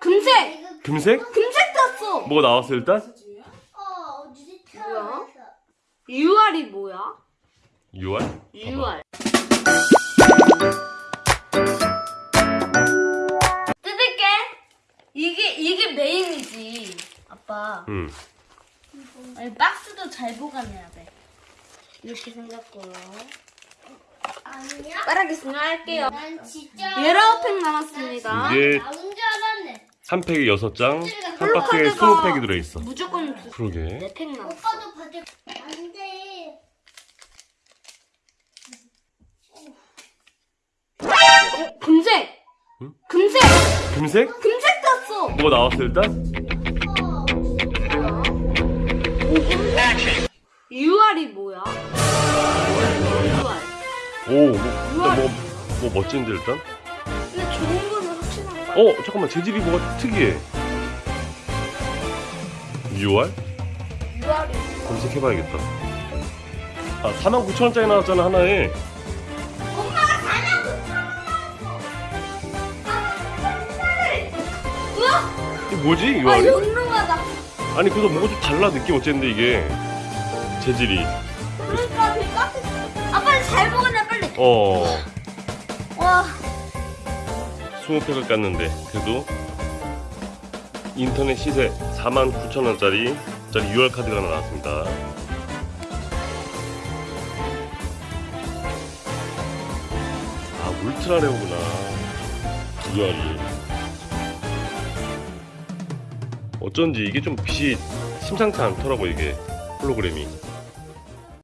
금색! 금색? 금색 떴어! 뭐가 나왔어 일단? 어, 어디 뭐야? UR이 뭐야? 6월? UR. 뜯을게. 이게, 이게 메인이지. 아빠. 응. 아니, 박스도 잘 보관해야 돼. 이렇게 생겼고요. 아니야? 빠르겠습니다. 할게요. 난 진짜. 예라우 팩 남았습니다. 이게 나온 줄 알았네. 한 팩에 6장, 한 박스에 홀로카드가 20팩이 들어있어. 무조건 두- 그러게. 네팩 남았어. 오빠도 받을. 안 돼. 어, 금색! 응? 금색! 금색? 금색 떴어! 뭐가 나왔어 일단? 어, UR이 뭐야? UR. 오, 뭐, 일단 뭐, 뭐 멋진데 일단? 어, 잠깐만. 재질이 뭐가 특이해. 6월? UR이 검색해봐야겠다. 아, 49,000원짜리 나왔잖아, 하나에. 엄마가! 이게 뭐지, 아, 6월이? 영롱하다. 아니, 그래서 뭐가 좀 달라, 느낌 어쨌는데, 이게. 재질이. 그러니까 되게 깍듯. 아, 빨리 잘 보관해, 빨리. 어, 와. 20팩을 깠는데, 그래도 인터넷 시세 49,000원짜리 짜리 6월 카드가 하나 나왔습니다. 아, 울트라 레오구나. 6월이. 어쩐지 이게 좀 빛이 심상치 않더라고, 이게. 홀로그램이.